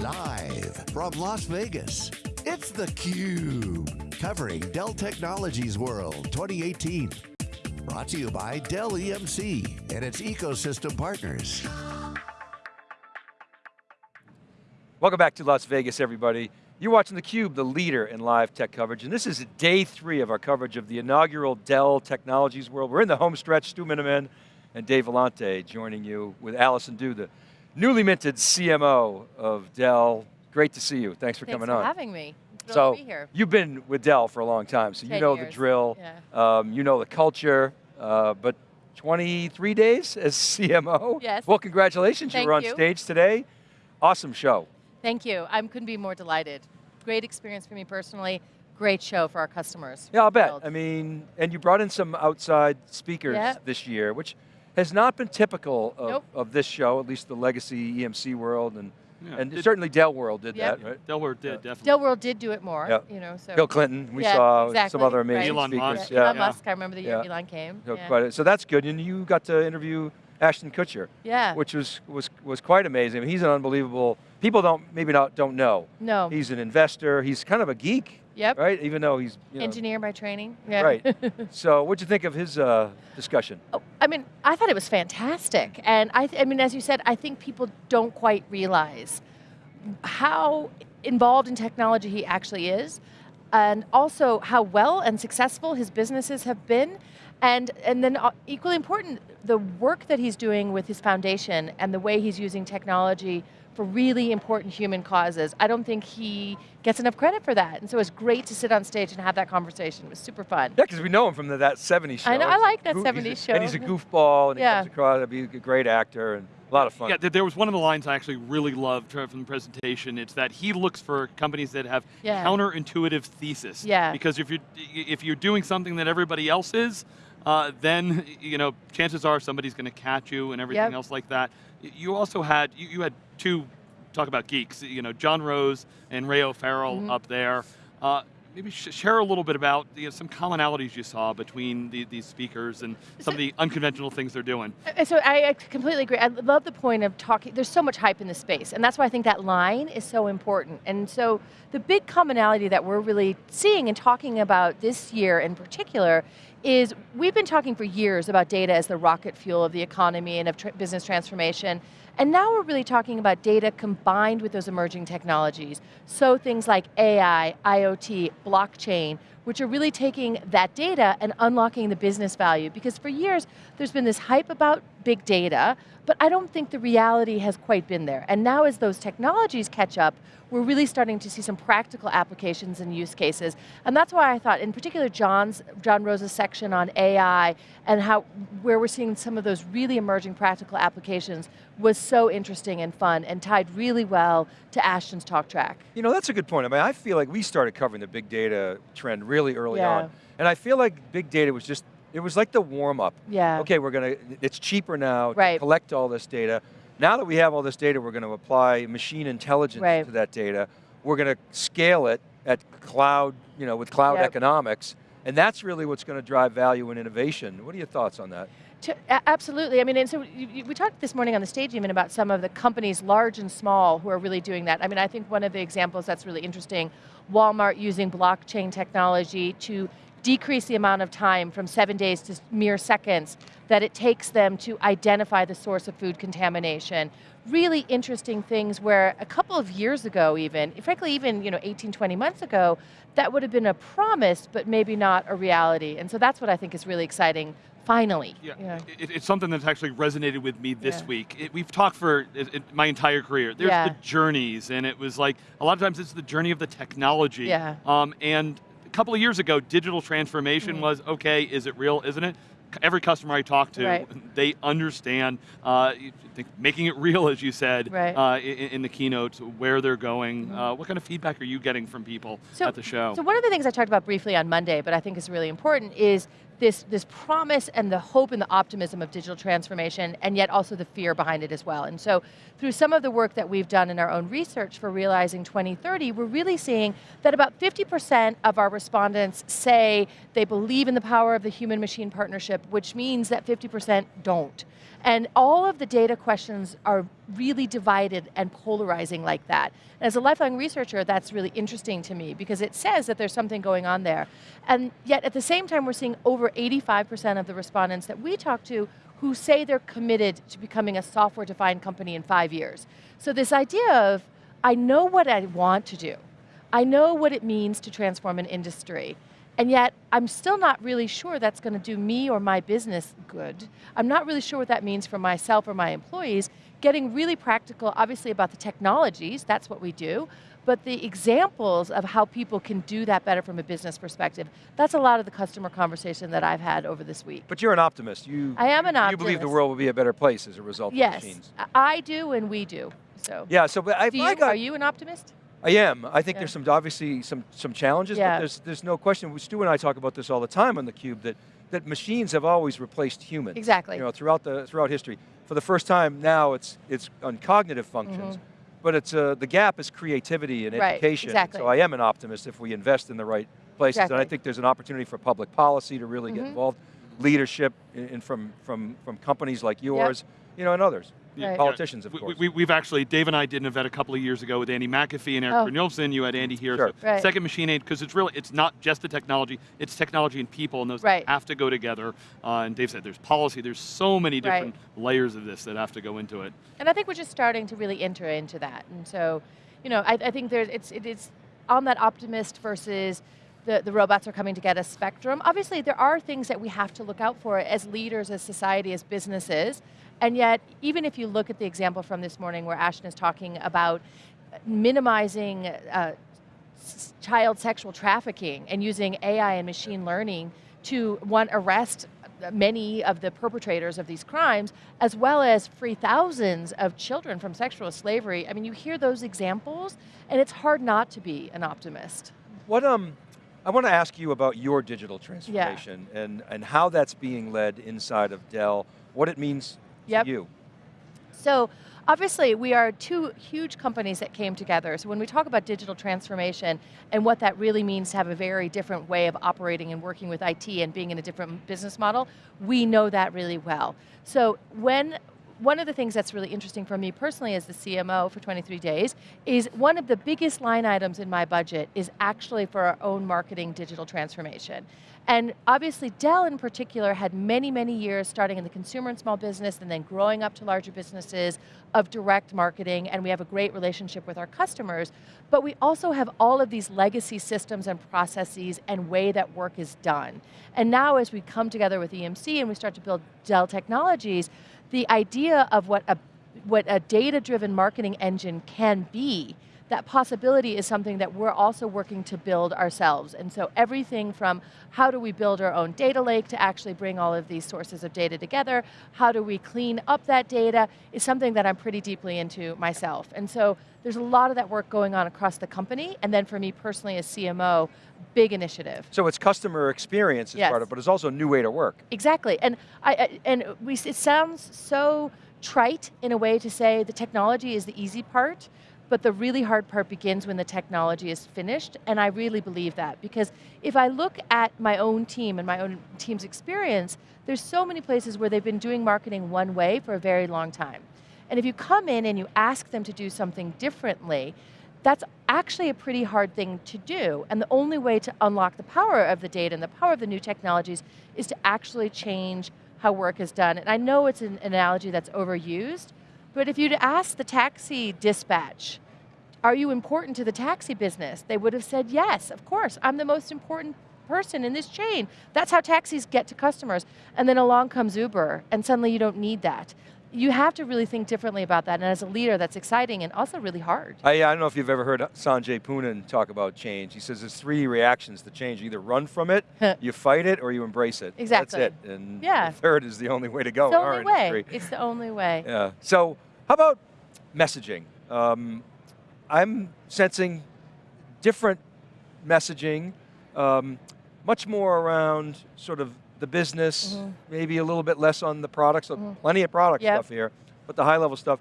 Live from Las Vegas, it's theCUBE. Covering Dell Technologies World 2018. Brought to you by Dell EMC and its ecosystem partners. Welcome back to Las Vegas, everybody. You're watching theCUBE, the leader in live tech coverage, and this is day three of our coverage of the inaugural Dell Technologies World. We're in the home stretch, Stu Miniman and Dave Vellante joining you with Allison Dew, the newly minted CMO of Dell. Great to see you. Thanks for Thanks coming for on. having me. So to be here. you've been with Dell for a long time, so you know years. the drill. Yeah. Um, you know the culture, uh, but 23 days as CMO. Yes. Well, congratulations. Thank you were on you. stage today. Awesome show. Thank you. I couldn't be more delighted. Great experience for me personally. Great show for our customers. Yeah, I'll bet. I mean, and you brought in some outside speakers Yep. this year, which has not been typical of, Nope. of this show, at least the legacy EMC world, and, Yeah, and did- certainly Dell World did Yep. that, right? Dell World did, Yeah. definitely. Dell World did do it more, Yeah. you know, so. Bill Clinton, we Yeah, saw some exactly, other right. amazing Elon speakers. Musk. Yeah, Elon Musk, I remember the year Yeah. Elon came. So, yeah. quite a- so that's good, and you got to interview Ashton Kutcher, yeah. which was, was, was quite amazing. I mean, he's an unbelievable, people don't, maybe not, don't know. no. He's an investor, he's kind of a geek, yep. right? Even though he's, you know, Engineer by training. Yeah. Right. so what'd you think of his uh, discussion? Oh, I mean, I thought it was fantastic. And I, th- I mean, as you said, I think people don't quite realize how involved in technology he actually is, and also how well and successful his businesses have been. And, and then uh, equally important, the work that he's doing with his foundation and the way he's using technology for really important human causes. I don't think he gets enough credit for that. And so it's great to sit on stage and have that conversation. It was super fun. Yeah, because we know him from the, that 70s show. I know- I like that goof- 70s he's a- And he's a goofball, and Yeah. he comes across, he's a great actor, and a lot of fun. Yeah, there was one of the lines I actually really loved from the presentation. It's that he looks for companies that have Yeah. counterintuitive thesis. Yeah. Because if you're if you're doing something that everybody else is, uh, then you know chances are somebody's going to catch you and everything Yep. else like that. You also had you, you had two talk about geeks. You know John Rose and Ray O'Farrell Mhm. up there. Uh, Maybe sh- share a little bit about you know, some commonalities you saw between the, these speakers and some of the unconventional things they're doing. Uh, So I I completely agree. I love the point of talking, there's so much hype in the space, and that's why I think that line is so important. And so the big commonality that we're really seeing and talking about this year in particular is we've been talking for years about data as the rocket fuel of the economy and of business transformation. And now we're really talking about data combined with those emerging technologies. So things like AI, IoT, blockchain, which are really taking that data and unlocking the business value. Because for years, there's been this hype about big data, but I don't think the reality has quite been there. And now as those technologies catch up, we're really starting to see some practical applications and use cases. And that's why I thought, in particular, John's, John Rose's section on AI and how, where we're seeing some of those really emerging practical applications was so interesting and fun and tied really well to Ashton's talk track. You know, that's a good point. I mean, I feel like we started covering the big data trend really early Yeah. on. And I feel like big data was just, it was like the warm up. Yeah. Okay, we're going to, it's cheaper now to Right. collect all this data. Now that we have all this data, we're going to apply machine intelligence Right. to that data. We're going to scale it at cloud, you know, with cloud Yep. economics. And that's really what's going to drive value and innovation. What are your thoughts on that? To, absolutely. I mean, and so you, you- we talked this morning on the stage even about some of the companies, large and small, who are really doing that. I mean, I think one of the examples that's really interesting, Walmart using blockchain technology to decrease the amount of time from seven days to mere seconds that it takes them to identify the source of food contamination. Really interesting things where a couple of years ago even, frankly even you know, 18, 20 months ago, that would have been a promise, but maybe not a reality. And so that's what I think is really exciting, finally. Yeah, It, it's something that's actually resonated with me this Yeah. week. It, we've talked for it, it- my entire career. There's Yeah. the journeys, and it was like, a lot of times it's the journey of the technology. Yeah. Um, and couple of years ago, digital transformation Mm. was, okay, is it real, isn't it? Every customer I talk to, Right. they understand uh, making it real, as you said, Right. Uh, in, in the keynote, where they're going. Uh, what kind of feedback are you getting from people So- at the show? So one of the things I talked about briefly on Monday, but I think is really important, is this, this promise and the hope and the optimism of digital transformation, and yet also the fear behind it as well. And so through some of the work that we've done in our own research for Realizing 2030, we're really seeing that about 50% of our respondents say they believe in the power of the human-machine partnership, which means that 50% don't. And all of the data questions are really divided and polarizing like that. And as a lifelong researcher, that's really interesting to me because it says that there's something going on there. And yet at the same time, we're seeing over 85% of the respondents that we talk to who say they're committed to becoming a software-defined company in five years. So this idea of, I know what I want to do. I know what it means to transform an industry. And yet, I'm still not really sure that's going to do me or my business good. I'm not really sure what that means for myself or my employees. Getting really practical, obviously about the technologies, that's what we do, but the examples of how people can do that better from a business perspective, that's a lot of the customer conversation that I've had over this week. But you're an optimist. You, I am an optimist. You believe the world will be a better place as a result yes, of machines. I do and we do, so. Yeah, so but I, Do I got, are you an optimist? I am. I think Yeah. there's some obviously some some challenges, Yeah. but there's there's no question. Stu and I talk about this all the time on the Cube that that machines have always replaced humans. Exactly. You know, throughout the throughout history. For the first time now, it's it's on cognitive functions, but it's uh, the gap is creativity and Mm-hmm. Right, education. exactly. So I am an optimist if we invest in the right places, and I think there's an opportunity for public policy to really get Mhm. involved, leadership, in, in from from from companies like yours, you know, and others. Right. Politicians, of we, course. We, we've actually, Dave and I did an event a couple of years ago with Andy McAfee and Eric Oh. Brynjolfsson. You had Andy here. Sure. So Right. Second Machine Age, because it's really, it's not just the technology, it's technology and people, and those Right. have to go together. Uh, and Dave said there's policy, there's so many Right. different layers of this that have to go into it. And I think we're just starting to really enter into that. And so, you know, I, I think there's, it's, it is on that optimist versus the, the robots are coming to get us spectrum. Obviously, there are things that we have to look out for as leaders, as society, as businesses. And yet, even if you look at the example from this morning where Ashton is talking about minimizing uh, s- child sexual trafficking and using AI and machine learning to, one, arrest many of the perpetrators of these crimes, as well as free thousands of children from sexual slavery. I mean, you hear those examples, and it's hard not to be an optimist. What um, I want to ask you about your digital transformation and and how that's being led inside of Dell. What it means Yep. you. So obviously we are two huge companies that came together. So when we talk about digital transformation and what that really means to have a very different way of operating and working with IT and being in a different business model, we know that really well. So when one of the things that's really interesting for me personally as the CMO for 23 days is one of the biggest line items in my budget is actually for our own marketing digital transformation. And obviously Dell in particular had many, many years starting in the consumer and small business and then growing up to larger businesses of direct marketing and we have a great relationship with our customers, but we also have all of these legacy systems and processes and way that work is done. And now as we come together with EMC and we start to build Dell technologies, the idea of what a, what a data-driven marketing engine can be that possibility is something that we're also working to build ourselves. And so everything from how do we build our own data lake to actually bring all of these sources of data together, how do we clean up that data, is something that I'm pretty deeply into myself. And so there's a lot of that work going on across the company, and then for me personally as CMO, big initiative. So it's customer experience as Yes. part of it, but it's also a new way to work. Exactly, and I and we, it sounds so trite in a way to say the technology is the easy part, but the really hard part begins when the technology is finished, and I really believe that because if I look at my own team and my own team's experience, there's so many places where they've been doing marketing one way for a very long time. And if you come in and you ask them to do something differently, that's actually a pretty hard thing to do. And the only way to unlock the power of the data and the power of the new technologies is to actually change how work is done. And I know it's an analogy that's overused, but if you'd asked the taxi dispatch, are you important to the taxi business? They would have said, yes, of course, I'm the most important person in this chain. That's how taxis get to customers. And then along comes Uber, and suddenly you don't need that. You have to really think differently about that, and as a leader, that's exciting and also really hard. I, I don't know if you've ever heard Sanjay Poonen talk about change. He says there's three reactions to change. You either run from it, you fight it, or you embrace it. Exactly. That's it. And Yeah. the third is the only way to go It's the only way. industry. It's the only way. Yeah. So how about messaging? Um, I'm sensing different messaging, um, much more around sort of the business, Mhm. maybe a little bit less on the products, so plenty of product Yep. stuff here, but the high level stuff.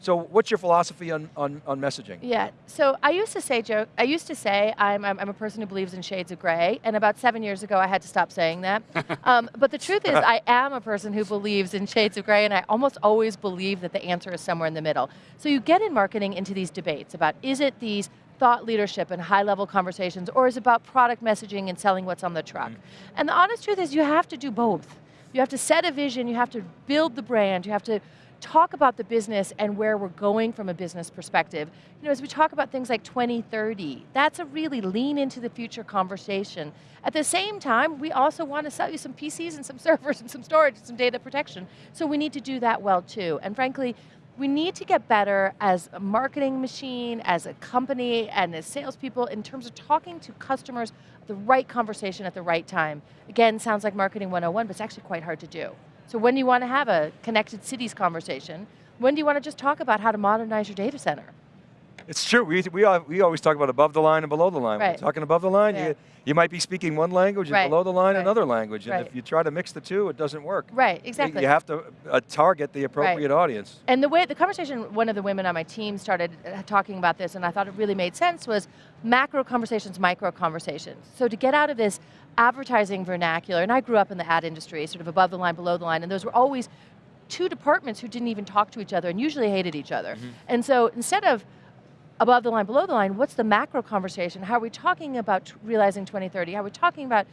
So what's your philosophy on, on, on messaging? Yeah, so I used to say, Joe, I used to say I'm, I'm, I'm a person who believes in shades of gray, and about seven years ago I had to stop saying that. um, but the truth is I am a person who believes in shades of gray, and I almost always believe that the answer is somewhere in the middle. So you get in marketing into these debates about is it these thought leadership and high level conversations, or is it about product messaging and selling what's on the truck? Mm -hmm. And the honest truth is you have to do both. You have to set a vision, you have to build the brand, you have to talk about the business and where we're going from a business perspective. You know, as we talk about things like 2030, that's a really lean into the future conversation. At the same time, we also want to sell you some PCs and some servers and some storage and some data protection. So we need to do that well too. And frankly, we need to get better as a marketing machine, as a company, and as salespeople in terms of talking to customers the right conversation at the right time. Again, sounds like marketing 101, but it's actually quite hard to do. So when do you want to have a connected cities conversation? When do you want to just talk about how to modernize your data center? It's true, we, we, we always talk about above the line and below the line. Right. When you're talking above the line, yeah. you, you might be speaking one language right. and below the line right. another language. And right. if you try to mix the two, it doesn't work. Right, exactly. You have to uh, target the appropriate audience. And the way, the conversation one of the women on my team started uh, talking about this and I thought it really made sense was macro conversations, micro conversations. So to get out of this advertising vernacular, and I grew up in the ad industry, sort of above the line, below the line, and those were always two departments who didn't even talk to each other and usually hated each other. Mm -hmm. And so instead of above the line, below the line, what's the macro conversation? How are we talking about realizing 2030? How are we talking about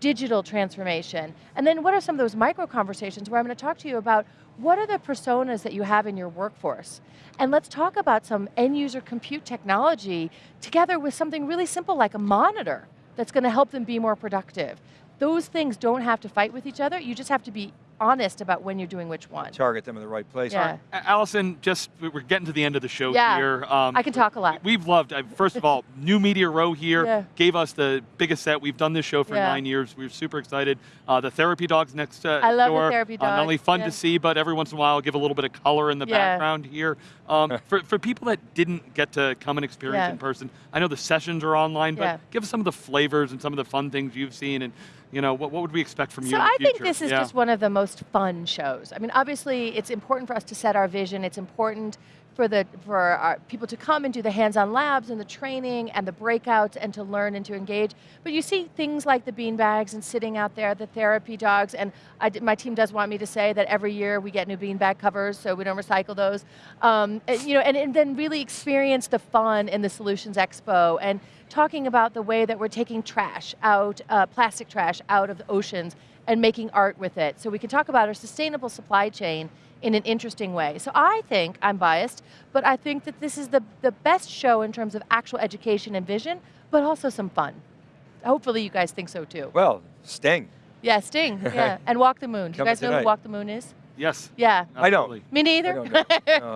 digital transformation? And then what are some of those micro conversations where I'm going to talk to you about what are the personas that you have in your workforce? And let's talk about some end user compute technology together with something really simple like a monitor that's going to help them be more productive. Those things don't have to fight with each other, you just have to be honest about when you're doing which one. Target them in the right place. Yeah. Allison, just, we're getting to the end of the show yeah. here. Um, I can talk a lot. We've loved, first of all, New Media Row here yeah. gave us the biggest set. We've done this show for yeah. nine years. We're super excited. Uh, the therapy dogs next uh, I love door. the therapy dogs. Uh, not only fun to see, but every once in a while give a little bit of color in the background here. Um, for, for people that didn't get to come and experience in person, I know the sessions are online, but give us some of the flavors and some of the fun things you've seen and you know, what, what would we expect from so you So I think this is yeah. just one of the most fun shows. I mean, obviously it's important for us to set our vision, it's important for, the, for our people to come and do the hands-on labs and the training and the breakouts and to learn and to engage. But you see things like the bean bags and sitting out there, the therapy dogs, and I, my team does want me to say that every year we get new bean bag covers, so we don't recycle those. Um, and, you know, and, and then really experience the fun in the Solutions Expo and talking about the way that we're taking trash out, uh, plastic trash out of the oceans and making art with it. So we can talk about our sustainable supply chain in an interesting way. So I think, I'm biased, but I think that this is the, the best show in terms of actual education and vision, but also some fun. Hopefully you guys think so too. Well, Sting. Yeah, Sting, yeah. And Walk the Moon. Do you guys know who Walk the Moon is? Yes. Yeah. I don't. Me neither. Don't no,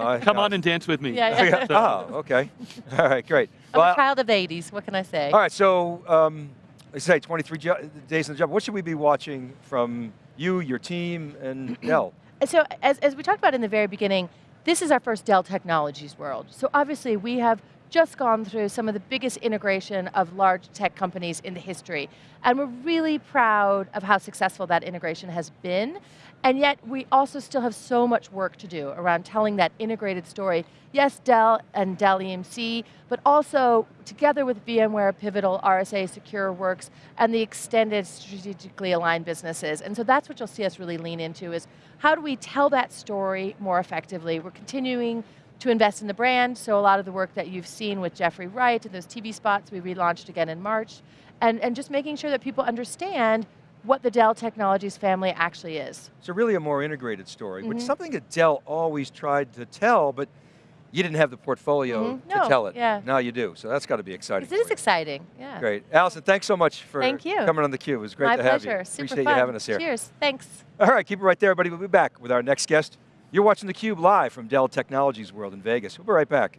I, Come on and dance with me. Yeah, yeah. oh, okay. All right, great. I'm well, a child of the 80s, what can I say? All right, so, um, I say 23 days in the job. What should we be watching from you, your team, and Dell? So as, as we talked about in the very beginning, this is our first Dell Technologies world. So obviously we have just gone through some of the biggest integration of large tech companies in the history. And we're really proud of how successful that integration has been. And yet we also still have so much work to do around telling that integrated story. Yes, Dell and Dell EMC, but also together with VMware, Pivotal, RSA, SecureWorks, and the extended strategically aligned businesses. And so that's what you'll see us really lean into is how do we tell that story more effectively? We're continuing to invest in the brand, so a lot of the work that you've seen with Jeffrey Wright and those TV spots we relaunched again in March, and, and just making sure that people understand what the Dell Technologies family actually is. So really a more integrated story, mm -hmm. but Mm-hmm. something that Dell always tried to tell, but you didn't have the portfolio mm -hmm. to no, tell it. Yeah. Now you do, so that's got to be exciting. It is exciting, yeah. Great. Allison, thanks so much for Thank you. coming on theCUBE. It was great My to pleasure. have you. Super Appreciate fun. you having us here. Cheers, thanks. All right, keep it right there, everybody. We'll be back with our next guest. You're watching theCUBE live from Dell Technologies World in Vegas. We'll be right back.